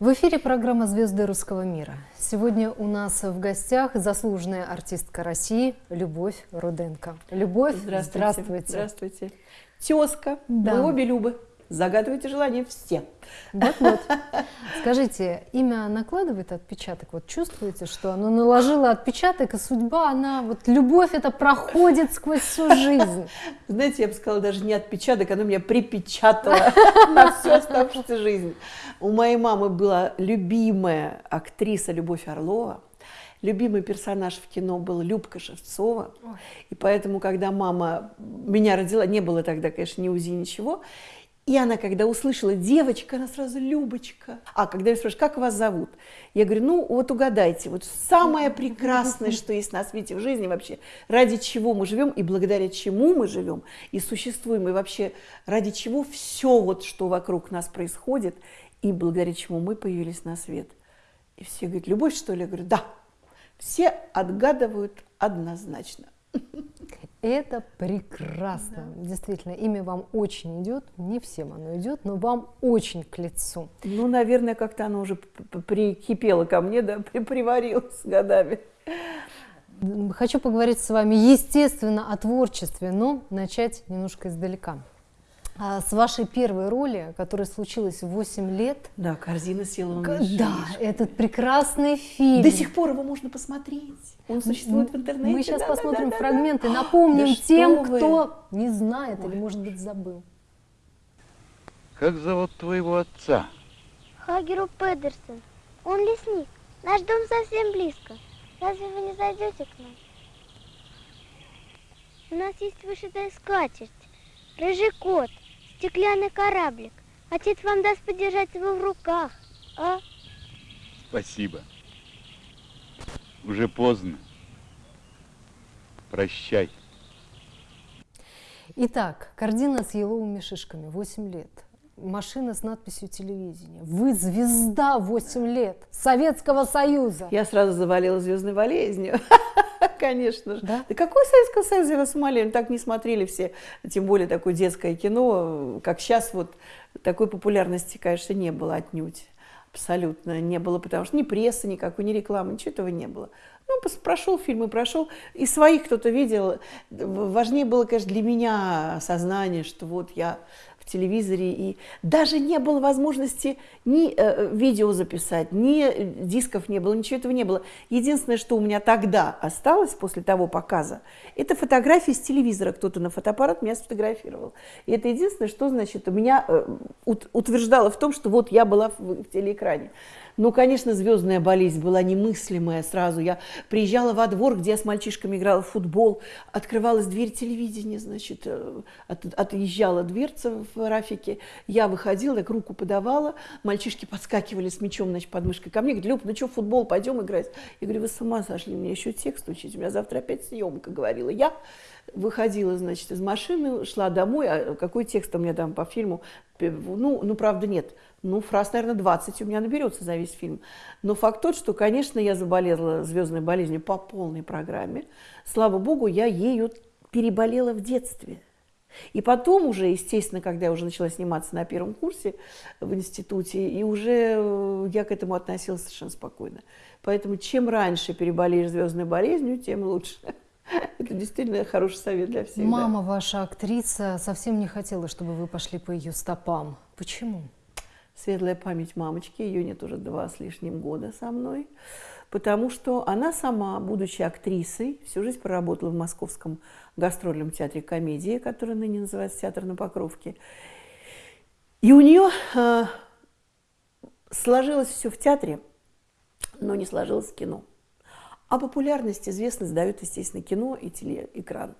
В эфире программа «Звезды русского мира». Сегодня у нас в гостях заслуженная артистка России Любовь Руденко. Любовь, здравствуйте. Здравствуйте. здравствуйте. Тезка, да. мы обе Любы. Загадывайте желание все. Вот-вот. Скажите, имя накладывает отпечаток? Вот чувствуете, что оно наложило отпечаток, и судьба, она, вот любовь это проходит сквозь всю жизнь? Знаете, я бы сказала, даже не отпечаток, оно меня припечатало на всю оставшуюся жизнь. У моей мамы была любимая актриса Любовь Орлова, любимый персонаж в кино был Любка Шевцова. И поэтому, когда мама меня родила, не было тогда, конечно, ни УЗИ, ничего, и она, когда услышала девочка, она сразу Любочка. А когда я спрашиваю, как вас зовут? Я говорю, ну вот угадайте, вот самое прекрасное, что есть на свете в жизни вообще, ради чего мы живем и благодаря чему мы живем и существуем, и вообще ради чего все вот, что вокруг нас происходит, и благодаря чему мы появились на свет. И все говорят, любовь, что ли? Я говорю, да. Все отгадывают однозначно. Это прекрасно. Да. Действительно, имя вам очень идет. Не всем оно идет, но вам очень к лицу. Ну, наверное, как-то оно уже прикипело ко мне, да, приварилось с годами. Хочу поговорить с вами, естественно, о творчестве, но начать немножко издалека. А, с вашей первой роли, которая случилась в 8 лет. Да, корзина села на Да, этот прекрасный фильм. До сих пор его можно посмотреть. Он существует в интернете. Мы сейчас да, посмотрим да, да, фрагменты, да, напомним да тем, кто не знает Ой. или, может быть, забыл. Как зовут твоего отца? Хагеру Педерсон. Он лесник. Наш дом совсем близко. Разве вы не зайдете к нам? У нас есть вышитая скатерть, рыжий кот, стеклянный кораблик. Отец вам даст подержать его в руках, а? Спасибо. Уже поздно. Прощай. Итак, картина с еловыми шишками, 8 лет. Машина с надписью телевидения. Вы звезда 8 лет Советского Союза. Я сразу завалила звездной болезнью. Конечно же. Да? да какой Советский Союз, я вас умоляю, так не смотрели все, тем более такое детское кино, как сейчас вот такой популярности, конечно, не было отнюдь. Абсолютно не было, потому что ни прессы никакой, ни рекламы, ничего этого не было. Ну, прошел фильм и прошел. И своих кто-то видел. Важнее было, конечно, для меня сознание, что вот я телевизоре, и даже не было возможности ни э, видео записать, ни дисков не было, ничего этого не было. Единственное, что у меня тогда осталось после того показа, это фотографии с телевизора. Кто-то на фотоаппарат меня сфотографировал. И это единственное, что, значит, меня э, утверждало в том, что вот я была в, в телеэкране. Ну, конечно, звездная болезнь была немыслимая сразу. Я приезжала во двор, где я с мальчишками играла в футбол, открывалась дверь телевидения, значит, э, от, отъезжала дверца в Рафике. Я выходила, так руку подавала, мальчишки подскакивали с мячом, значит, под мышкой ко мне, говорят, Люб, ну что, футбол, пойдем играть? Я говорю, вы с ума сошли, мне еще текст учить, у меня завтра опять съемка, говорила я выходила, значит, из машины, шла домой, а какой текст у меня там по фильму? Ну, ну правда, нет. Ну, фраз, наверное, 20 у меня наберется за весь фильм. Но факт тот, что, конечно, я заболела звездной болезнью по полной программе. Слава богу, я ею переболела в детстве. И потом уже, естественно, когда я уже начала сниматься на первом курсе в институте, и уже э, я к этому относилась совершенно спокойно. Поэтому чем раньше переболеешь звездной болезнью, тем лучше. Это действительно хороший совет для всех. Мама да. ваша актриса совсем не хотела, чтобы вы пошли по ее стопам. Почему? светлая память мамочки, ее нет уже два с лишним года со мной, потому что она сама, будучи актрисой, всю жизнь проработала в Московском гастрольном театре комедии, который ныне называется «Театр на Покровке». И у нее э, сложилось все в театре, но не сложилось в кино. А популярность, известность дают, естественно, кино и телеэкран.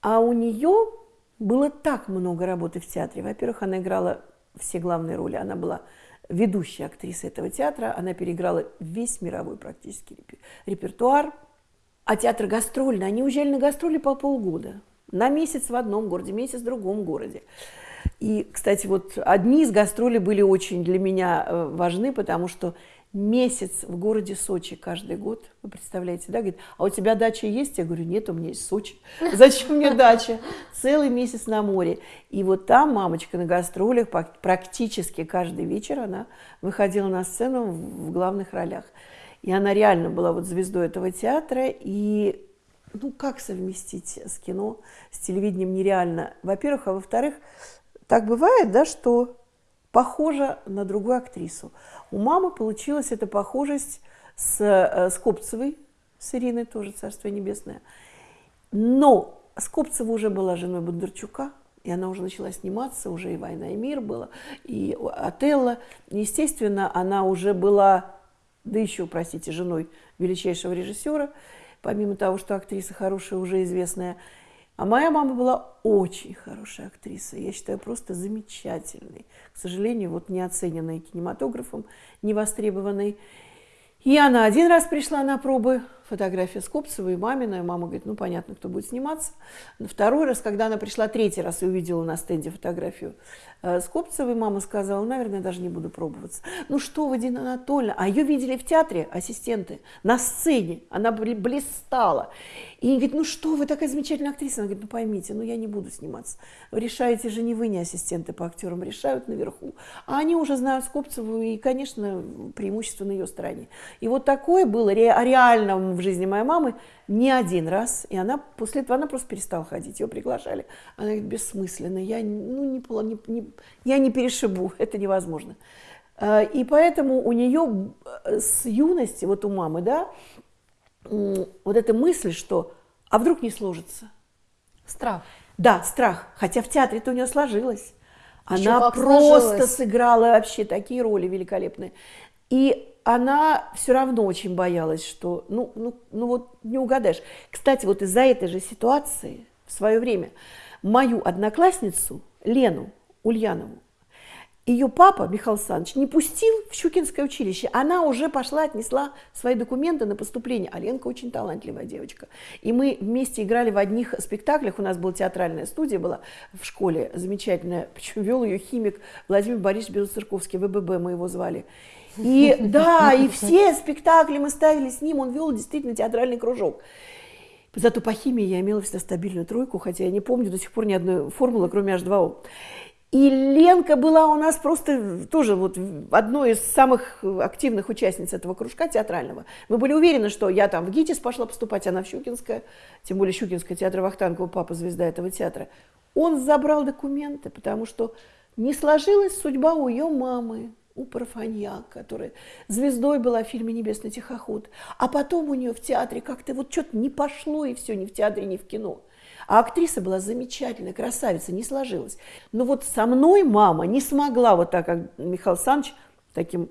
А у нее было так много работы в театре. Во-первых, она играла все главные роли. Она была ведущей актрисой этого театра. Она переиграла весь мировой практически репертуар. А театр гастрольный, они уезжали на гастроли по полгода. На месяц в одном городе, месяц в другом городе. И, кстати, вот одни из гастролей были очень для меня э, важны, потому что месяц в городе Сочи каждый год. Вы представляете, да? Говорит, а у тебя дача есть? Я говорю, нет, у меня есть Сочи. Зачем мне дача? Целый месяц на море. И вот там мамочка на гастролях практически каждый вечер она выходила на сцену в главных ролях. И она реально была вот звездой этого театра. И ну как совместить с кино, с телевидением нереально. Во-первых, а во-вторых, так бывает, да, что похожа на другую актрису. У мамы получилась эта похожесть с, э, с Копцевой, с Ириной тоже, Царство Небесное. Но Скопцева уже была женой Бондарчука, и она уже начала сниматься, уже и «Война и мир» была, и «Отелло». Естественно, она уже была, да еще, простите, женой величайшего режиссера, помимо того, что актриса хорошая, уже известная. А моя мама была очень хорошая актриса, я считаю, просто замечательной. К сожалению, вот не оцененной кинематографом, не востребованной. И она один раз пришла на пробы, фотография Скопцева и мамина, и мама говорит, ну, понятно, кто будет сниматься. Второй раз, когда она пришла третий раз и увидела на стенде фотографию э, Скопцевой, мама сказала, наверное, даже не буду пробоваться. Ну что вы, Дина Анатольевна, а ее видели в театре ассистенты, на сцене, она блистала. И они говорят, ну что вы, такая замечательная актриса. Она говорит, ну поймите, ну я не буду сниматься. Решаете же не вы, не ассистенты по актерам, решают наверху. А они уже знают Скопцеву, и, конечно, преимущество на ее стороне. И вот такое было ре реально в жизни моей мамы не один раз. И она после этого она просто перестала ходить. Ее приглашали. Она говорит, бессмысленно, я, ну, не, не, не, я не перешибу, это невозможно. А, и поэтому у нее э, с юности, вот у мамы, да, вот эта мысль, что а вдруг не сложится? Страх. Да, страх. Хотя в театре-то у нее сложилось. Она просто сложилось. сыграла вообще такие роли великолепные. И она все равно очень боялась, что, ну, ну, ну вот не угадаешь. Кстати, вот из-за этой же ситуации в свое время мою одноклассницу Лену Ульянову ее папа, Михаил Александрович, не пустил в Щукинское училище. Она уже пошла, отнесла свои документы на поступление. А Ленка очень талантливая девочка. И мы вместе играли в одних спектаклях. У нас была театральная студия была в школе замечательная. Причем вел ее химик Владимир Борисович Белоцерковский, ВББ мы его звали. И да, и все спектакли мы ставили с ним. Он вел действительно театральный кружок. Зато по химии я имела всегда стабильную тройку, хотя я не помню до сих пор ни одной формулы, кроме H2O. И Ленка была у нас просто тоже вот одной из самых активных участниц этого кружка театрального. Мы были уверены, что я там в ГИТИС пошла поступать, она в Щукинское, тем более Щукинское театр Вахтангова, папа звезда этого театра. Он забрал документы, потому что не сложилась судьба у ее мамы, у Парфаньяк, которая звездой была в фильме «Небесный тихоход». А потом у нее в театре как-то вот что-то не пошло, и все, ни в театре, ни в кино. А актриса была замечательная, красавица, не сложилась. Но вот со мной мама не смогла вот так, как Михаил Александрович, таким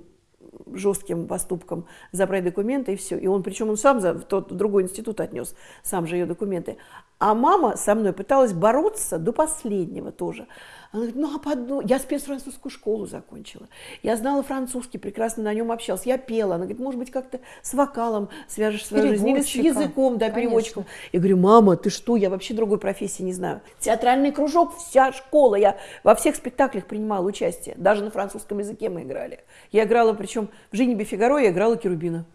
жестким поступком забрать документы и все. И он, причем он сам за, в тот другой институт отнес, сам же ее документы. А мама со мной пыталась бороться до последнего тоже. Она говорит, ну а под... я спецфранцузскую школу закончила. Я знала французский, прекрасно на нем общалась. Я пела. Она говорит, может быть, как-то с вокалом свяжешь свою жизнь. Или с языком, да, Конечно. переводчиком. Я говорю, мама, ты что, я вообще другой профессии не знаю. Театральный кружок, вся школа. Я во всех спектаклях принимала участие. Даже на французском языке мы играли. Я играла, причем в «Жене Фигаро» я играла Керубина.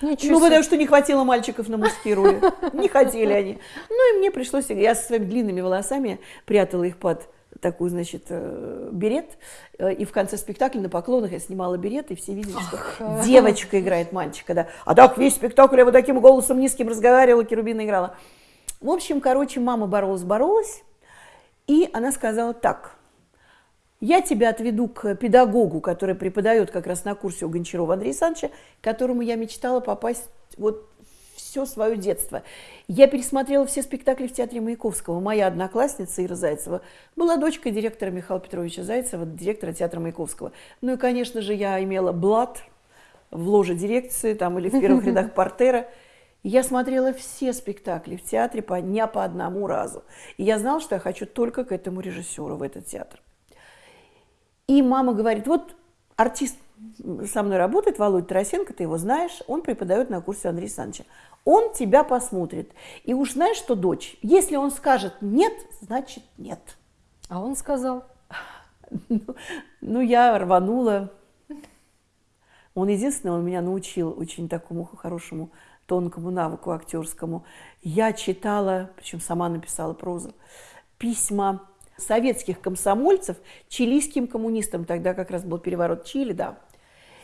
Ничего ну, потому что не хватило мальчиков на мужские роли. Не хотели они. Ну, и мне пришлось... Я со своими длинными волосами прятала их под такой, значит, э, берет. Э, и в конце спектакля на поклонах я снимала берет, и все видели, что Ах. девочка играет мальчика. Да. А так весь спектакль я вот таким голосом низким разговаривала, Керубина играла. В общем, короче, мама боролась-боролась, и она сказала так, я тебя отведу к педагогу, который преподает как раз на курсе у Гончарова Андрея Александровича, к которому я мечтала попасть вот все свое детство. Я пересмотрела все спектакли в театре Маяковского. Моя одноклассница Ира Зайцева была дочкой директора Михаила Петровича Зайцева, директора театра Маяковского. Ну и, конечно же, я имела блат в ложе дирекции там, или в первых рядах портера. я смотрела все спектакли в театре по, не по одному разу. И я знала, что я хочу только к этому режиссеру в этот театр. И мама говорит, вот артист со мной работает, Володя Тарасенко, ты его знаешь, он преподает на курсе Андрея Александровича. Он тебя посмотрит. И уж знаешь что, дочь, если он скажет нет, значит нет. А он сказал? Ну, я рванула. Он единственный, он меня научил очень такому хорошему тонкому навыку актерскому. Я читала, причем сама написала прозу, письма советских комсомольцев чилийским коммунистам. Тогда как раз был переворот Чили, да.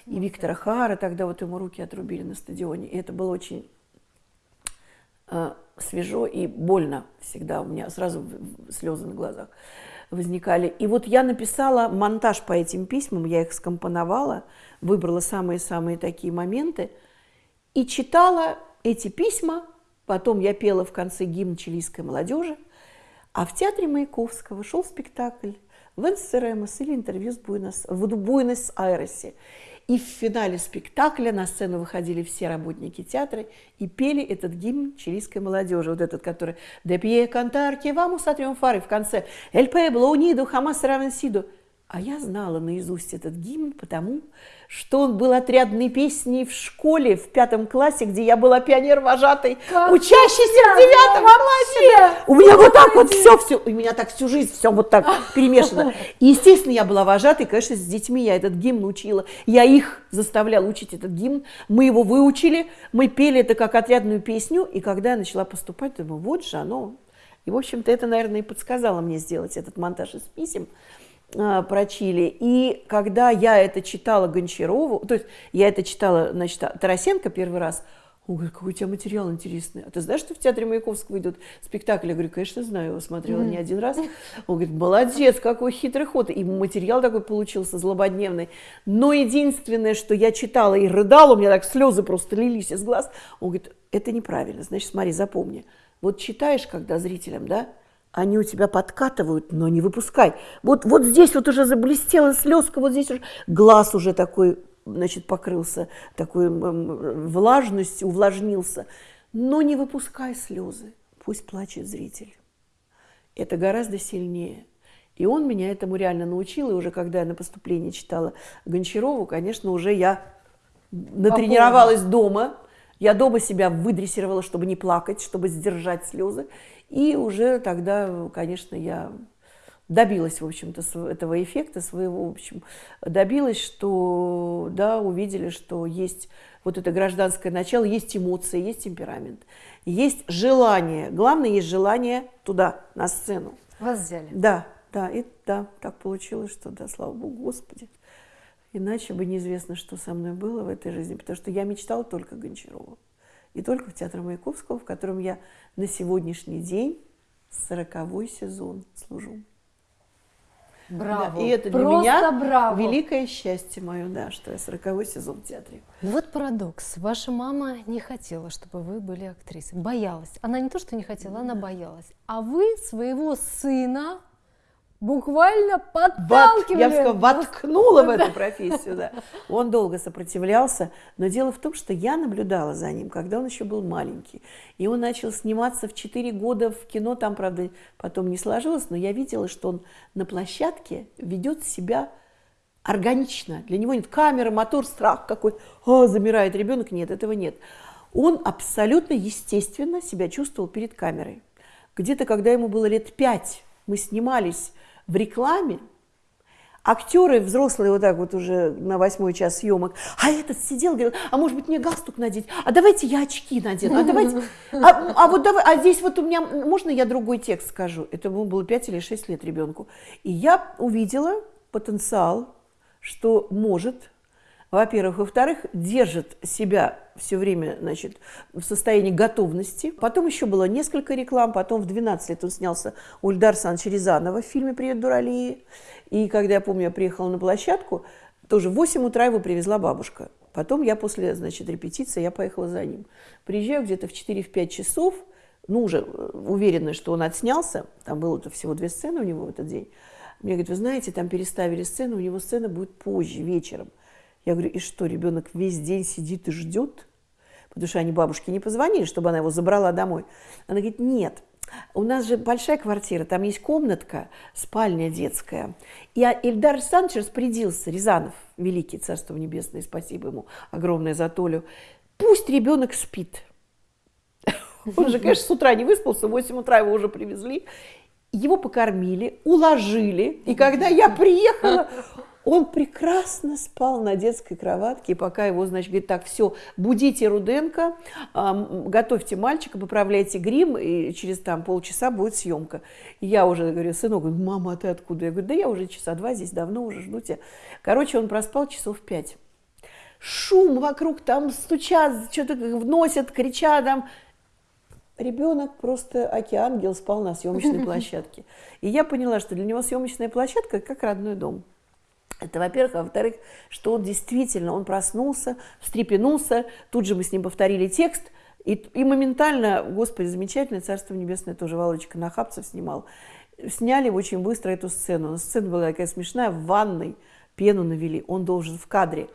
И Виктора Хара тогда вот ему руки отрубили на стадионе. И это было очень свежо и больно всегда. У меня сразу слезы на глазах возникали. И вот я написала монтаж по этим письмам, я их скомпоновала, выбрала самые-самые такие моменты и читала эти письма. Потом я пела в конце гимн чилийской молодежи. А в театре Маяковского шел спектакль «Венсеремос» или интервью с Буэнос, в Буэнос-Айресе. И в финале спектакля на сцену выходили все работники театра и пели этот гимн чилийской молодежи, вот этот, который «De pie cantar que vamos a triunfar» и в конце «El pueblo unido jamás será vencido». А я знала наизусть этот гимн, потому что он был отрядной песней в школе в пятом классе, где я была пионер-вожатой, учащейся в девятом классе. У меня вот так вот все, все, у меня так всю жизнь все вот так перемешано. И, естественно, я была вожатой, конечно, с детьми я этот гимн учила. Я их заставляла учить этот гимн. Мы его выучили, мы пели это как отрядную песню. И когда я начала поступать, думаю, вот же оно. И, в общем-то, это, наверное, и подсказало мне сделать этот монтаж из писем. А, про Чили. И когда я это читала Гончарову, то есть я это читала, значит, Тарасенко первый раз, он говорит, какой у тебя материал интересный. А ты знаешь, что в театре Маяковского идет спектакль? Я говорю, конечно, знаю, его смотрела не один раз. Он говорит, молодец, какой хитрый ход. И материал такой получился злободневный. Но единственное, что я читала и рыдала, у меня так слезы просто лились из глаз. Он говорит, это неправильно. Значит, смотри, запомни. Вот читаешь, когда зрителям, да, они у тебя подкатывают, но не выпускай. Вот, вот здесь вот уже заблестела слезка, вот здесь уже глаз уже такой, значит, покрылся такой влажностью, увлажнился. Но не выпускай слезы, пусть плачет зритель. Это гораздо сильнее. И он меня этому реально научил, и уже когда я на поступлении читала Гончарову, конечно, уже я натренировалась дома, я дома себя выдрессировала, чтобы не плакать, чтобы сдержать слезы. И уже тогда, конечно, я добилась, в общем-то, этого эффекта своего, в общем, добилась, что, да, увидели, что есть вот это гражданское начало, есть эмоции, есть темперамент, есть желание. Главное, есть желание туда, на сцену. Вас взяли? Да, да, и да, так получилось, что, да, слава Богу, Господи. Иначе бы неизвестно, что со мной было в этой жизни, потому что я мечтала только Гончарова. И только в Театре Маяковского, в котором я на сегодняшний день сороковой сезон служу. Браво. Да, и это для Просто меня браво. великое счастье мое, да, что я сороковой сезон в театре. Ну вот парадокс. Ваша мама не хотела, чтобы вы были актрисой. Боялась. Она не то, что не хотела, она боялась. А вы своего сына буквально подталкивали. Я бы сказала, воткнула в эту профессию, да. Он долго сопротивлялся, но дело в том, что я наблюдала за ним, когда он еще был маленький. И он начал сниматься в 4 года в кино, там, правда, потом не сложилось, но я видела, что он на площадке ведет себя органично. Для него нет камеры, мотор, страх какой. О, замирает ребенок. Нет, этого нет. Он абсолютно естественно себя чувствовал перед камерой. Где-то, когда ему было лет пять, мы снимались в рекламе, актеры взрослые вот так вот уже на восьмой час съемок, а этот сидел, говорил, а может быть мне галстук надеть, а давайте я очки надену, а давайте, а, а вот давай, а здесь вот у меня, можно я другой текст скажу? Это ему было 5 или 6 лет ребенку. И я увидела потенциал, что может во-первых. Во-вторых, держит себя все время значит, в состоянии готовности. Потом еще было несколько реклам. Потом в 12 лет он снялся у Ильдара Рязанова в фильме «Привет, Дуралии». И когда я помню, я приехала на площадку, тоже в 8 утра его привезла бабушка. Потом я после значит, репетиции я поехала за ним. Приезжаю где-то в 4-5 часов, ну, уже э, уверена, что он отснялся. Там было-то всего две сцены у него в этот день. Мне говорят, вы знаете, там переставили сцену, у него сцена будет позже, вечером. Я говорю, и что, ребенок весь день сидит и ждет? Потому что они бабушке не позвонили, чтобы она его забрала домой. Она говорит, нет, у нас же большая квартира, там есть комнатка, спальня детская. И Ильдар Александрович распорядился, Рязанов, великий, Царство Небесное, спасибо ему огромное за Толю, пусть ребенок спит. Он же, конечно, с утра не выспался, в 8 утра его уже привезли. Его покормили, уложили. И когда я приехала, Он прекрасно спал на детской кроватке, и пока его, значит, говорит, так, все, будите Руденко, готовьте мальчика, поправляйте грим, и через там полчаса будет съемка. И я уже говорю, сынок, мама, а ты откуда? Я говорю, да я уже часа два здесь давно уже жду тебя. Короче, он проспал часов пять. Шум вокруг, там стучат, что-то вносят, кричат там. Ребенок просто океангел спал на съемочной площадке. И я поняла, что для него съемочная площадка как родной дом. Это, во-первых. А во-вторых, что он действительно, он проснулся, встрепенулся, тут же мы с ним повторили текст, и, и моментально, господи, замечательное Царство Небесное, тоже Володечка Нахапцев снимал, сняли очень быстро эту сцену. Сцена была такая смешная, в ванной пену навели, он должен в кадре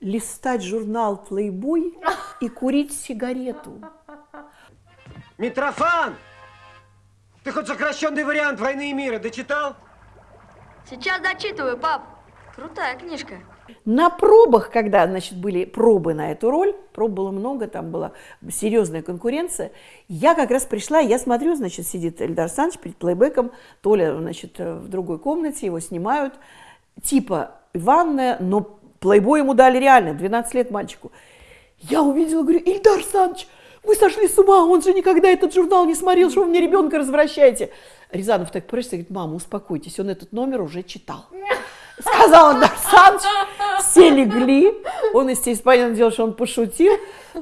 листать журнал Playboy и курить сигарету. Митрофан! Ты хоть сокращенный вариант «Войны и мира» дочитал? Сейчас дочитываю, пап. Крутая книжка. На пробах, когда, значит, были пробы на эту роль, проб было много, там была серьезная конкуренция, я как раз пришла, я смотрю, значит, сидит Эльдар Санч перед плейбеком, Толя, значит, в другой комнате, его снимают, типа ванная, но плейбой ему дали реально, 12 лет мальчику. Я увидела, говорю, Ильдар Санч, вы сошли с ума, он же никогда этот журнал не смотрел, что вы мне ребенка развращаете. Рязанов так прыжется говорит, мама, успокойтесь, он этот номер уже читал сказал Андар Саныч, все легли. Он, естественно, понятное дело, что он пошутил,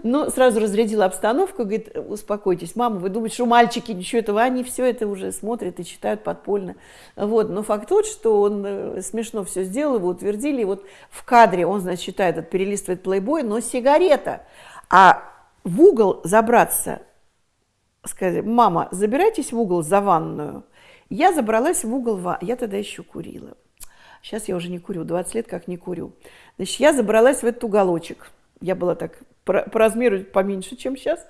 но сразу разрядил обстановку, говорит, успокойтесь, мама, вы думаете, что мальчики ничего этого, они все это уже смотрят и читают подпольно. Вот, но факт тот, что он э, смешно все сделал, его утвердили, и вот в кадре он, значит, читает, перелистывает плейбой, но сигарета. А в угол забраться, сказать, мама, забирайтесь в угол за ванную. Я забралась в угол, я тогда еще курила. Сейчас я уже не курю, 20 лет как не курю. Значит, я забралась в этот уголочек. Я была так по, по размеру поменьше, чем сейчас.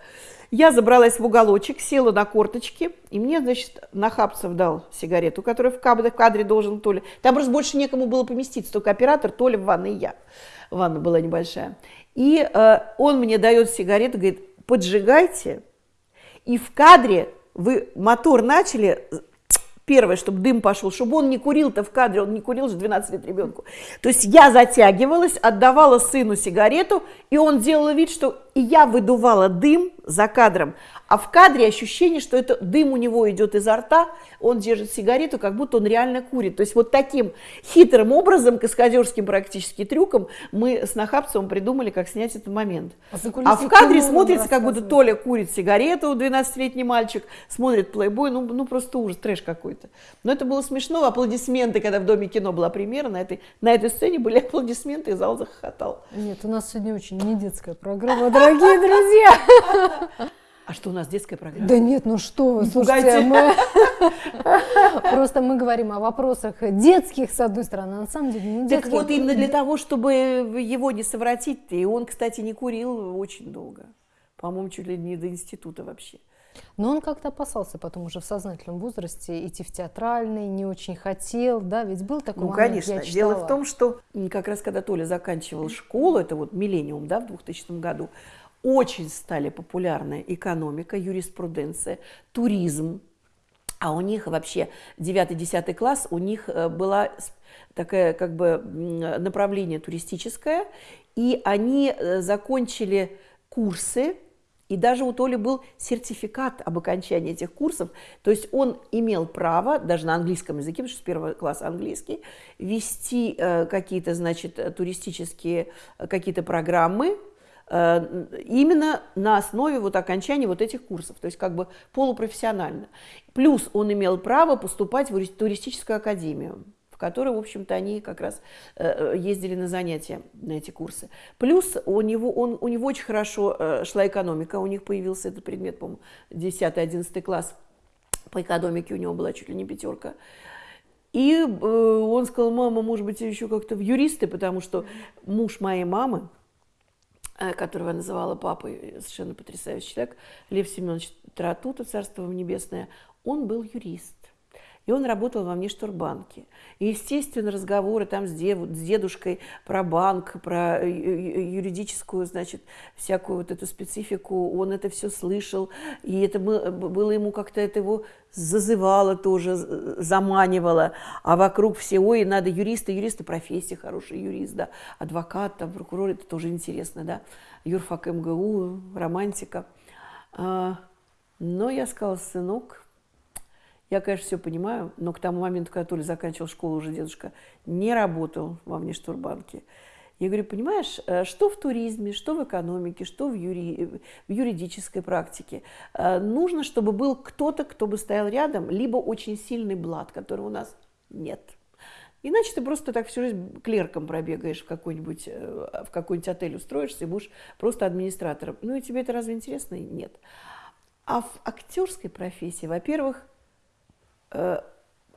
Я забралась в уголочек, села на корточки, и мне, значит, Нахапцев дал сигарету, которую в кадре, в кадре должен Толя. Там просто больше некому было поместиться, только оператор, Толя в ванной я. Ванна была небольшая. И э, он мне дает сигарету, говорит, поджигайте, и в кадре вы мотор начали, Первое, чтобы дым пошел, чтобы он не курил-то в кадре, он не курил же 12 лет ребенку. То есть я затягивалась, отдавала сыну сигарету, и он делал вид, что и я выдувала дым за кадром, а в кадре ощущение, что это дым у него идет изо рта, он держит сигарету, как будто он реально курит. То есть вот таким хитрым образом, каскадерским практически трюком, мы с Нахапцевым придумали, как снять этот момент. А, а в кадре смотрится, как будто Толя курит сигарету, 12-летний мальчик, смотрит плейбой, ну, ну просто ужас, трэш какой-то. Но это было смешно, аплодисменты, когда в Доме кино была премьера, на этой, на этой сцене были аплодисменты, и зал захохотал. Нет, у нас сегодня очень не детская программа, дорогие друзья. А что у нас детская программа? Да нет, ну что вы, слушайте, мы... просто мы говорим о вопросах детских, с одной стороны, а на самом деле не детских. Так вот именно для того, чтобы его не совратить, и он, кстати, не курил очень долго, по-моему, чуть ли не до института вообще. Но он как-то опасался потом уже в сознательном возрасте идти в театральный, не очень хотел, да, ведь был такой Ну, момент, конечно. я Дело в том, что как раз когда Толя заканчивал школу, это вот миллениум, да, в 2000 году, очень стали популярны экономика, юриспруденция, туризм. А у них вообще 9-10 класс, у них э, была такая как бы направление туристическое, и они э, закончили курсы, и даже у Толи был сертификат об окончании этих курсов. То есть он имел право, даже на английском языке, потому что с первого класса английский, вести э, какие-то, значит, туристические какие-то программы, Э, именно на основе вот окончания вот этих курсов, то есть как бы полупрофессионально. Плюс он имел право поступать в туристическую академию, в которой, в общем-то, они как раз э, ездили на занятия, на эти курсы. Плюс у него, он, у него очень хорошо э, шла экономика, у них появился этот предмет, по-моему, 10-11 класс по экономике у него была чуть ли не пятерка. И он сказал, мама, может быть, еще как-то в юристы, потому что муж моей мамы, Э, которого я называла папой, совершенно потрясающий человек, Лев Семенович Таратута, царство небесное, он был юрист. И он работал во внешторбанке. И, естественно, разговоры там с, дев, с дедушкой про банк, про э, юридическую, значит, всякую вот эту специфику, он это все слышал. И это было ему как-то, это его зазывало тоже, заманивало. А вокруг все, ой, надо юриста, юриста, профессия хороший юрист, да, адвокат, там, прокурор, это тоже интересно, да. Юрфак МГУ, романтика. А, но я сказала, сынок, я, конечно, все понимаю, но к тому моменту, когда Толя заканчивал школу, уже дедушка не работал во внештурбанке. Я говорю, понимаешь, э, что в туризме, что в экономике, что в, юри... в юридической практике, э, нужно, чтобы был кто-то, кто бы стоял рядом, либо очень сильный блат, которого у нас нет. Иначе ты просто так всю жизнь клерком пробегаешь в какой-нибудь, э, в какой-нибудь отель устроишься и будешь просто администратором. Ну и тебе это разве интересно? Нет. А в актерской профессии, во-первых, э,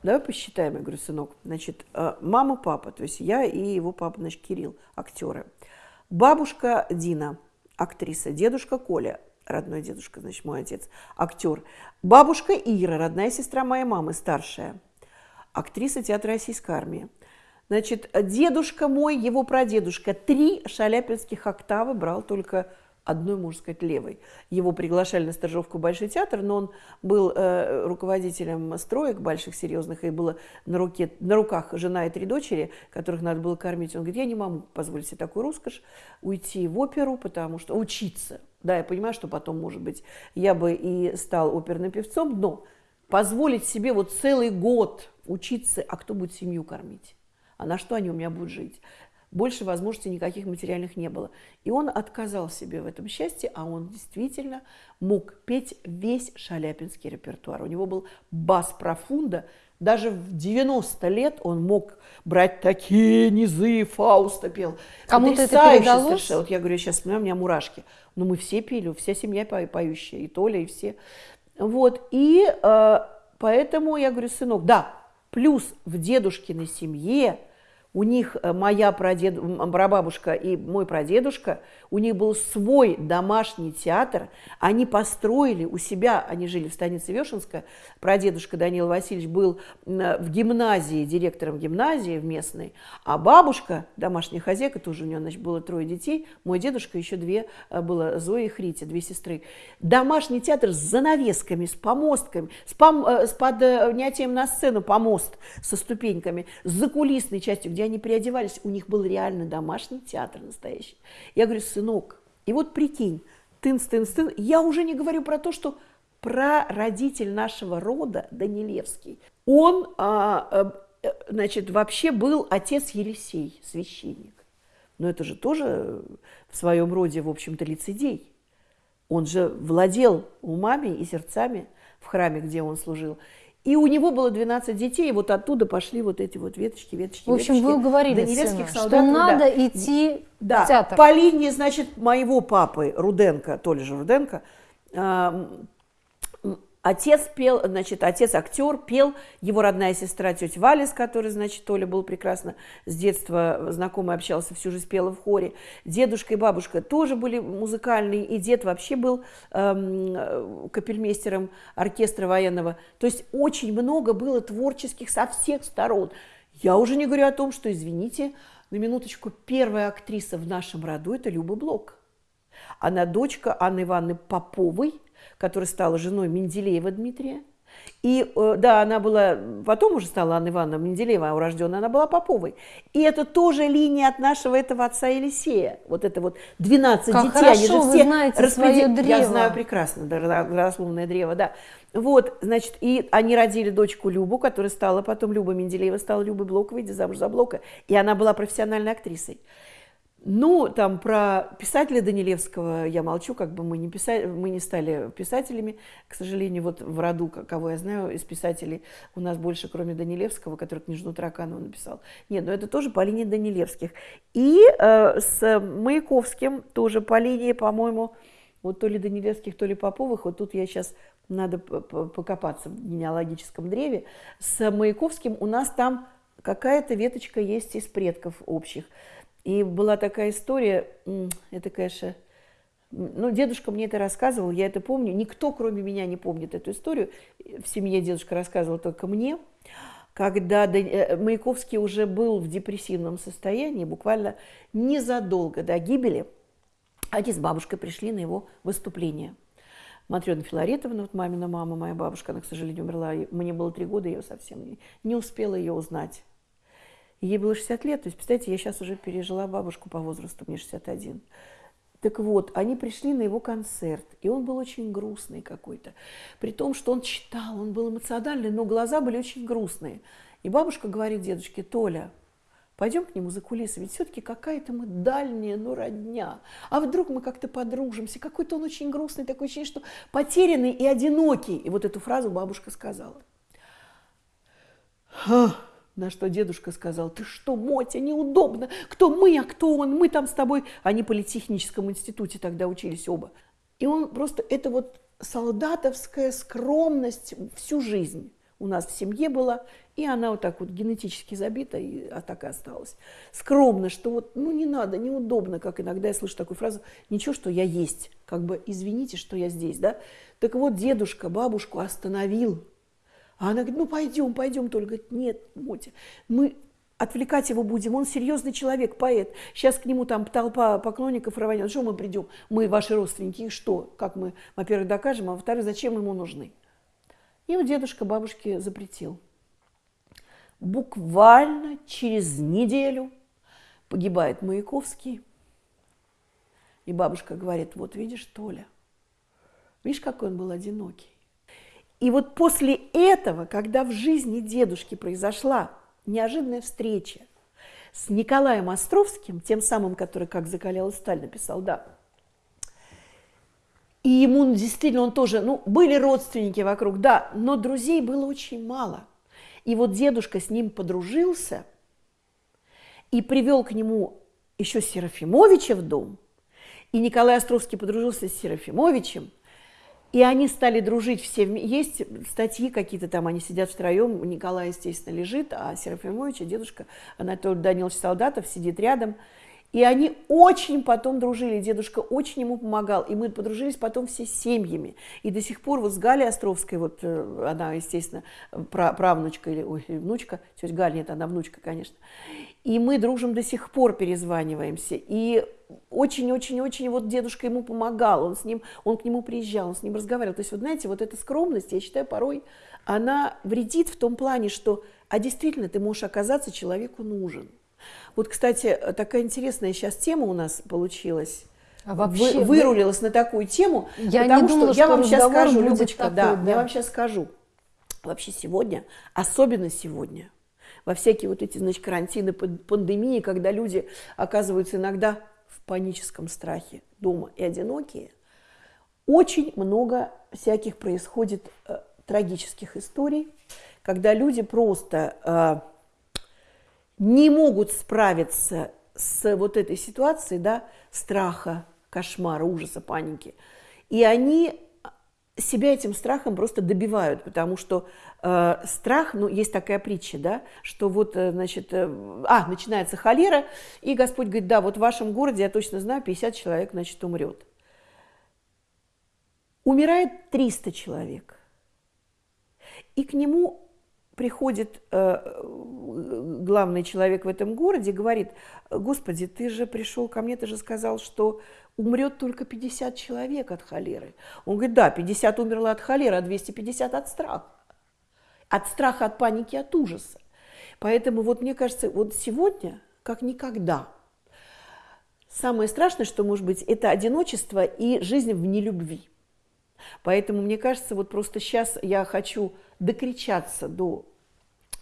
давай посчитаем, я говорю, сынок, значит, э, мама, папа, то есть я и его папа, значит, Кирилл, актеры. Бабушка Дина, актриса, дедушка Коля, родной дедушка, значит, мой отец, актер. Бабушка Ира, родная сестра моей мамы, старшая, актриса театра российской армии. Значит, дедушка мой, его прадедушка, три шаляпинских октавы брал только одной, можно сказать, левой. Его приглашали на стажировку в Большой театр, но он был э, руководителем строек больших, серьезных, и было на, руке, на руках жена и три дочери, которых надо было кормить. Он говорит, я не могу позволить себе такую роскошь, уйти в оперу, потому что учиться. Да, я понимаю, что потом, может быть, я бы и стал оперным певцом, но позволить себе вот целый год учиться, а кто будет семью кормить? А на что они у меня будут жить? Больше возможностей никаких материальных не было. И он отказал себе в этом счастье, а он действительно мог петь весь шаляпинский репертуар. У него был бас профунда, даже в 90 лет он мог брать такие низы, Фауста пел. Кому-то это передалось? Совершенно. Вот я говорю, сейчас у меня мурашки. Но мы все пели, вся семья поющая, и Толя, и все. Вот, и э, поэтому я говорю, сынок, да, плюс в дедушкиной семье у них э, моя прадед... прабабушка и мой прадедушка, у них был свой домашний театр, они построили у себя, они жили в станице Вешенская, прадедушка Данил Васильевич был в гимназии, директором гимназии в местной, а бабушка, домашняя хозяйка, тоже у нее значит, было трое детей, мой дедушка, еще две э, было, Зоя и Хритя, две сестры. Домашний театр с занавесками, с помостками, с, пом... Э, с поднятием на сцену помост со ступеньками, с закулисной частью, где они переодевались, у них был реально домашний театр настоящий. Я говорю, сынок, и вот прикинь, тынц, тынц, тынц, я уже не говорю про то, что прародитель нашего рода, Данилевский, он, а, а, значит, вообще был отец Елисей, священник. Но это же тоже в своем роде, в общем-то, лицедей. Он же владел умами и сердцами в храме, где он служил. И у него было 12 детей, и вот оттуда пошли вот эти вот веточки, веточки, В общем, веточки. вы говорили, сына, солдат, что надо да. идти да. в театр. По линии, значит, моего папы Руденко, Толя же Руденко, Отец пел, значит, отец актер, пел, его родная сестра тетя Валя, с которой, значит, Толя был прекрасно с детства знакомый, общался, всю жизнь пела в хоре. Дедушка и бабушка тоже были музыкальные, и дед вообще был эм, капельмейстером оркестра военного. То есть очень много было творческих со всех сторон. Я уже не говорю о том, что, извините, на минуточку, первая актриса в нашем роду – это Люба Блок. Она дочка Анны Ивановны Поповой – которая стала женой Менделеева Дмитрия. И э, да, она была, потом уже стала Анна Ивановна Менделеева, а урожденная она была Поповой. И это тоже линия от нашего этого отца Елисея. Вот это вот 12 как детей, хорошо, они же все знаете распредел... свое древо. Я знаю прекрасно, родословное древо, да. Вот, значит, и они родили дочку Любу, которая стала потом Люба Менделеева, стала Любой Блоковой, замуж за Блока. И она была профессиональной актрисой. Ну, там про писателя Данилевского я молчу, как бы мы не, писали, мы не стали писателями. К сожалению, вот в роду, кого я знаю, из писателей у нас больше, кроме Данилевского, который книжную Тараканова написал. Нет, но это тоже по линии Данилевских. И э, с Маяковским тоже по линии, по-моему, вот то ли Данилевских, то ли Поповых. Вот тут я сейчас надо покопаться в генеалогическом древе. С Маяковским у нас там какая-то веточка есть из предков общих. И была такая история, это, конечно, Ну, дедушка мне это рассказывал, я это помню. Никто, кроме меня, не помнит эту историю. В семье дедушка рассказывал только мне. Когда э, Маяковский уже был в депрессивном состоянии, буквально незадолго до гибели, они с бабушкой пришли на его выступление. Матрена Филаретовна, вот мамина мама, моя бабушка, она, к сожалению, умерла. Мне было три года, я ее совсем не, не успела ее узнать. Ей было 60 лет, то есть, представляете, я сейчас уже пережила бабушку по возрасту, мне 61. Так вот, они пришли на его концерт, и он был очень грустный какой-то. При том, что он читал, он был эмоциональный, но глаза были очень грустные. И бабушка говорит дедушке, Толя, пойдем к нему за кулисы, ведь все-таки какая-то мы дальняя, ну, родня. А вдруг мы как-то подружимся, какой-то он очень грустный, такое ощущение, что потерянный и одинокий. И вот эту фразу бабушка сказала. Ах. На что дедушка сказал, ты что, Мотя, неудобно. Кто мы, а кто он? Мы там с тобой. Они по политехническом институте тогда учились оба. И он просто, это вот солдатовская скромность всю жизнь у нас в семье была, и она вот так вот генетически забита, и а так и осталась. Скромно, что вот, ну не надо, неудобно, как иногда я слышу такую фразу, ничего, что я есть, как бы извините, что я здесь, да. Так вот, дедушка бабушку остановил, а она говорит, ну пойдем, пойдем. Толя говорит, нет, Мотя, мы отвлекать его будем, он серьезный человек, поэт. Сейчас к нему там толпа поклонников рванет. Что мы придем? Мы ваши родственники, и что? Как мы, во-первых, докажем, а во-вторых, зачем ему нужны? И вот дедушка бабушке запретил. Буквально через неделю погибает Маяковский. И бабушка говорит, вот видишь, Толя, видишь, какой он был одинокий. И вот после этого, когда в жизни дедушки произошла неожиданная встреча с Николаем Островским, тем самым, который «Как закаляла сталь» написал, да, и ему действительно он тоже, ну, были родственники вокруг, да, но друзей было очень мало. И вот дедушка с ним подружился и привел к нему еще Серафимовича в дом. И Николай Островский подружился с Серафимовичем – и они стали дружить все. Есть статьи какие-то там, они сидят втроем. Николай, естественно, лежит, а Серафимович и дедушка Анатолий Данилович Солдатов сидит рядом. И они очень потом дружили, дедушка очень ему помогал, и мы подружились потом все семьями. И до сих пор вот с Галей Островской, вот э, она, естественно, правнучка или ой, внучка, тетя Галя, нет, она внучка, конечно. И мы дружим до сих пор, перезваниваемся. И очень-очень-очень вот дедушка ему помогал, он с ним, он к нему приезжал, он с ним разговаривал. То есть, вот знаете, вот эта скромность, я считаю, порой она вредит в том плане, что, а действительно, ты можешь оказаться человеку нужен. Вот, кстати, такая интересная сейчас тема у нас получилась. А вообще, Вы, вырулилась на такую тему, я потому думала, что, я вам сейчас скажу, Любочка, такой, да, да, я вам сейчас скажу. Вообще сегодня, особенно сегодня, во всякие вот эти, значит, карантины, пандемии, когда люди оказываются иногда в паническом страхе дома и одинокие, очень много всяких происходит э, трагических историй, когда люди просто э, не могут справиться с вот этой ситуацией, да, страха, кошмара, ужаса, паники. И они себя этим страхом просто добивают, потому что э, страх, ну, есть такая притча, да, что вот, э, значит, э, а, начинается холера, и Господь говорит, да, вот в вашем городе, я точно знаю, 50 человек, значит, умрет. Умирает 300 человек, и к нему приходит э, главный человек в этом городе, говорит, Господи, ты же пришел ко мне, ты же сказал, что умрет только 50 человек от холеры. Он говорит, да, 50 умерло от холеры, а 250 от страха. От страха, от паники, от ужаса. Поэтому вот мне кажется, вот сегодня, как никогда, самое страшное, что может быть, это одиночество и жизнь в нелюбви. Поэтому мне кажется, вот просто сейчас я хочу докричаться до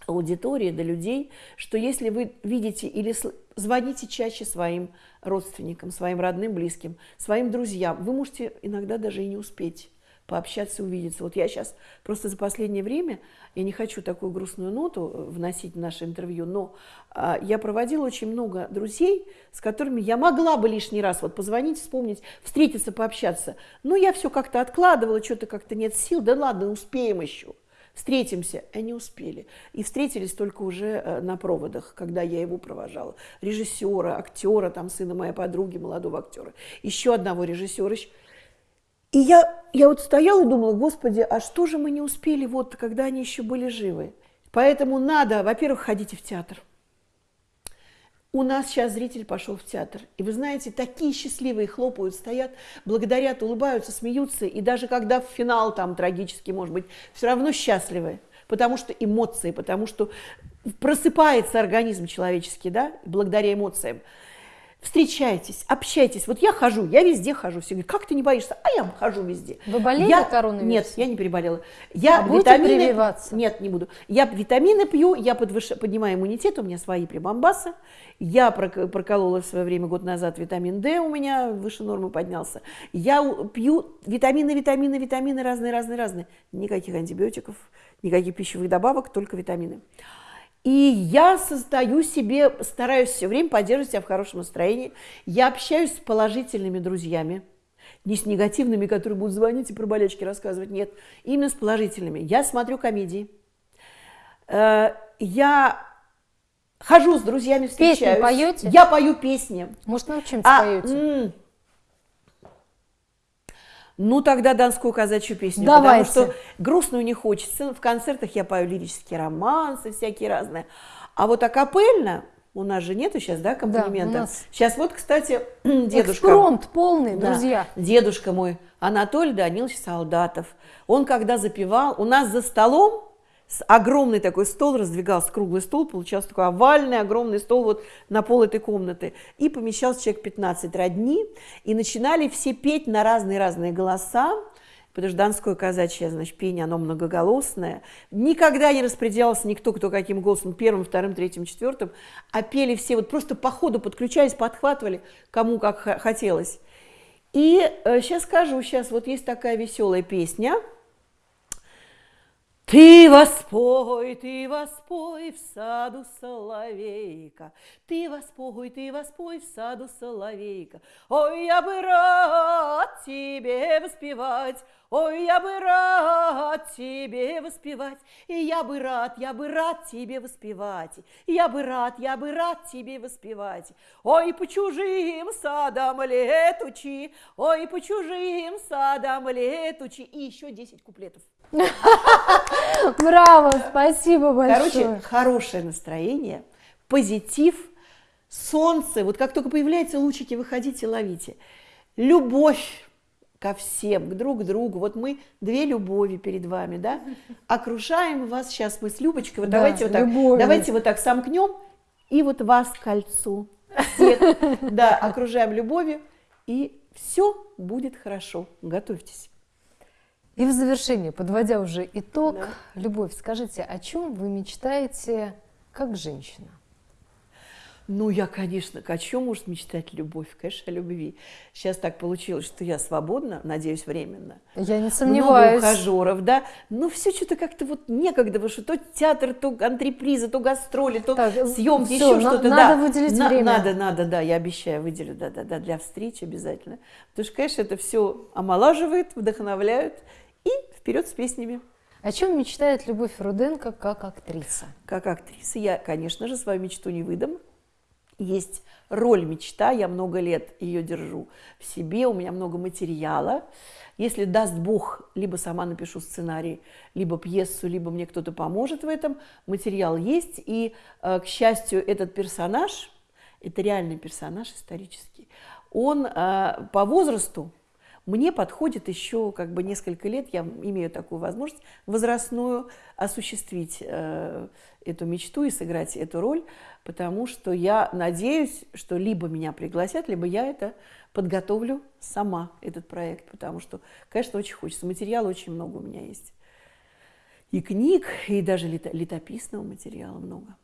аудитории, до людей, что если вы видите или звоните чаще своим родственникам, своим родным, близким, своим друзьям, вы можете иногда даже и не успеть пообщаться, увидеться. Вот я сейчас просто за последнее время, я не хочу такую грустную ноту э, вносить в наше интервью, но а, я проводила очень много друзей, с которыми я могла бы лишний раз вот позвонить, вспомнить, встретиться, пообщаться. Но я все как-то откладывала, что-то как-то нет сил, да ладно, успеем еще. Встретимся. Они успели. И встретились только уже э, на проводах, когда я его провожала. Режиссера, актера, там сына моей подруги, молодого актера. Еще одного режиссера. И я, я вот стояла и думала, господи, а что же мы не успели, вот, когда они еще были живы? Поэтому надо, во-первых, ходите в театр. У нас сейчас зритель пошел в театр. И вы знаете, такие счастливые хлопают, стоят, благодарят, улыбаются, смеются. И даже когда в финал там трагический, может быть, все равно счастливы. Потому что эмоции, потому что просыпается организм человеческий, да, благодаря эмоциям встречайтесь, общайтесь. Вот я хожу, я везде хожу. Все говорят, как ты не боишься? А я хожу везде. Вы болели я... коронавирусом? Нет, я не переболела. Я а витамины... прививаться? Нет, не буду. Я витамины пью, я подвыш... поднимаю иммунитет, у меня свои прибамбасы. Я проколола в свое время, год назад, витамин D у меня выше нормы поднялся. Я пью витамины, витамины, витамины разные, разные, разные. Никаких антибиотиков, никаких пищевых добавок, только витамины. И я создаю себе, стараюсь все время поддерживать себя в хорошем настроении. Я общаюсь с положительными друзьями, не с негативными, которые будут звонить и про болячки рассказывать. Нет, именно с положительными. Я смотрю комедии. Э, я хожу с друзьями, встречаюсь. Песни поете? Я пою песни. Может, научимся а, поете? Ну, тогда донскую казачью песню, Давайте. потому что грустную не хочется. В концертах я пою лирические романсы всякие разные. А вот акапельно, у нас же нету сейчас, да, аккомпанемента? Да, нас... Сейчас вот, кстати, дедушка... Экспромт полный, да, друзья. Дедушка мой, Анатолий Данилович Солдатов. Он когда запевал, у нас за столом огромный такой стол раздвигался, круглый стол, получался такой овальный, огромный стол вот на пол этой комнаты. И помещался человек 15 родни, и начинали все петь на разные-разные голоса, потому что донское казачье, значит, пение, оно многоголосное. Никогда не распределялся никто, кто каким голосом, первым, вторым, третьим, четвертым, а пели все, вот просто по ходу подключались, подхватывали, кому как хотелось. И э, сейчас скажу, сейчас вот есть такая веселая песня – ты воспой, ты воспой в саду соловейка, Ты воспой, ты воспой в саду соловейка. Ой, я бы рад тебе воспевать, Ой, я бы рад тебе воспевать, И я бы рад, я бы рад тебе воспевать, Я бы рад, я бы рад тебе воспевать. Ой, по чужим садам летучи, Ой, по чужим садам летучи. И еще 10 куплетов. Браво, спасибо большое. Короче, хорошее настроение, позитив, солнце. Вот как только появляются лучики, выходите, ловите. Любовь ко всем, к друг другу. Вот мы две любови перед вами, да? Окружаем вас сейчас мы с Любочкой. Вот да, давайте вот так, любовью. давайте вот так сомкнем и вот вас к кольцу. Всех, да, окружаем любовью и все будет хорошо. Готовьтесь. И в завершение, подводя уже итог, да. Любовь, скажите, о чем вы мечтаете как женщина? Ну, я, конечно, о чем может мечтать любовь? Конечно, о любви. Сейчас так получилось, что я свободна, надеюсь, временно. Я не сомневаюсь. Много ухажеров, да. Но все что-то как-то вот некогда, потому что то театр, то антреприза, то гастроли, то так, съемки, все, еще что-то. Надо да. выделить на, время. Надо, надо, да, я обещаю, выделю, да, да, да, для встречи обязательно. Потому что, конечно, это все омолаживает, вдохновляет и вперед с песнями. О чем мечтает Любовь Руденко как актриса? Как актриса я, конечно же, свою мечту не выдам. Есть роль мечта, я много лет ее держу в себе, у меня много материала. Если даст Бог, либо сама напишу сценарий, либо пьесу, либо мне кто-то поможет в этом, материал есть. И, э, к счастью, этот персонаж, это реальный персонаж исторический, он э, по возрасту мне подходит еще как бы несколько лет, я имею такую возможность возрастную осуществить э, эту мечту и сыграть эту роль, потому что я надеюсь, что либо меня пригласят, либо я это подготовлю сама, этот проект, потому что, конечно, очень хочется. Материала очень много у меня есть. И книг, и даже летописного материала много.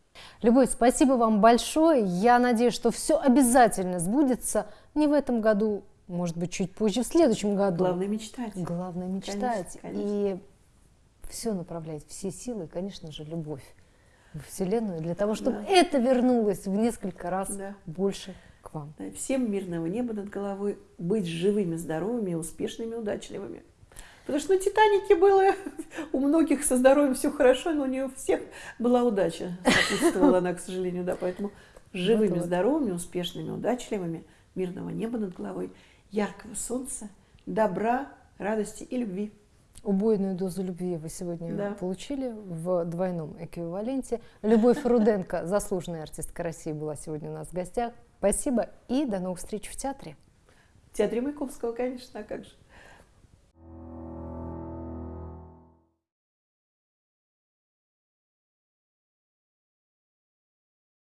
Любовь, спасибо вам большое. Я надеюсь, что все обязательно сбудется не в этом году, может быть, чуть позже, в следующем году. Главное мечтать. Главное мечтать. Конечно, конечно. И все направлять, все силы, конечно же, любовь в Вселенную, для того, чтобы да. это вернулось в несколько раз да. больше к вам. Да, всем мирного неба над головой, быть живыми, здоровыми, успешными, удачливыми. Потому что на «Титанике» было у многих со здоровьем все хорошо, но у всех была удача. Сопутствовала она, к сожалению, да. Поэтому живыми, здоровыми, успешными, удачливыми, мирного неба над головой, яркого солнца, добра, радости и любви. Убойную дозу любви вы сегодня Да. получили в двойном эквиваленте. Любовь Руденко, заслуженная артистка России, была сегодня у нас в гостях. Спасибо и до новых встреч в театре. В театре Маяковского, конечно, а как же.